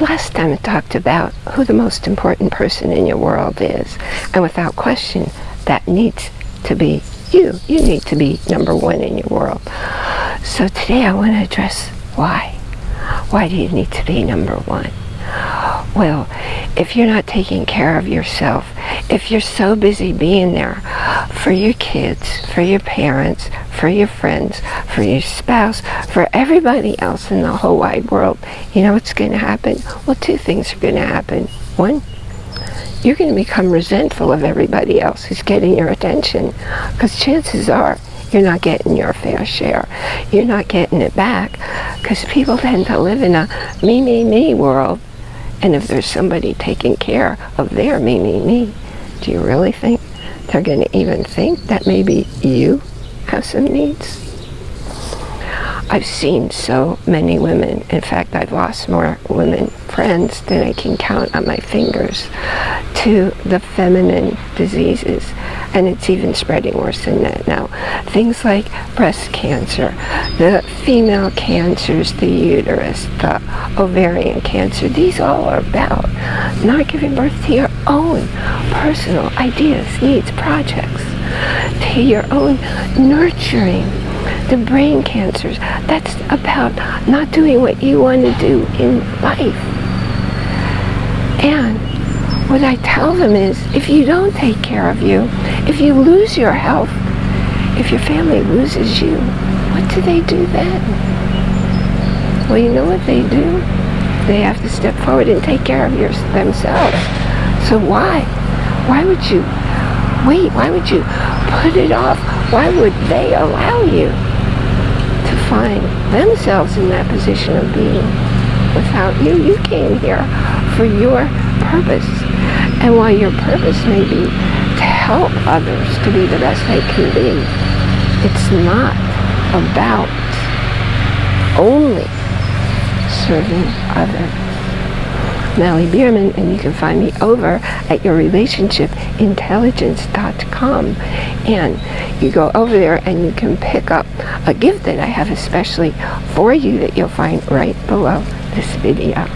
Last time I talked about who the most important person in your world is. And without question, that needs to be you. You need to be number one in your world. So today I want to address why. Why do you need to be number one? Well, if you're not taking care of yourself, if you're so busy being there for your kids, for your parents, for your friends, for your spouse, for everybody else in the whole wide world, you know what's going to happen? Well, two things are going to happen. One, you're going to become resentful of everybody else who's getting your attention because chances are you're not getting your fair share. You're not getting it back because people tend to live in a me, me, me world. And if there's somebody taking care of their me, me, me, do you really think they're going to even think that maybe you have some needs? I've seen so many women, in fact I've lost more women friends than I can count on my fingers, to the feminine diseases. And it's even spreading worse than that now. Things like breast cancer, the female cancers, the uterus, the ovarian cancer, these all are about not giving birth to your own personal ideas, needs, projects, to your own nurturing the brain cancers. That's about not doing what you want to do in life. And what I tell them is, if you don't take care of you, if you lose your health, if your family loses you, what do they do then? Well, you know what they do? They have to step forward and take care of your, themselves. So why? Why would you wait? Why would you put it off? Why would they allow you to find themselves in that position of being without you? You came here for your purpose. And while your purpose may be to help others to be the best they can be, it's not about only serving others. Mallie Bierman, and you can find me over at yourrelationshipintelligence.com. And you go over there and you can pick up a gift that I have especially for you that you'll find right below this video.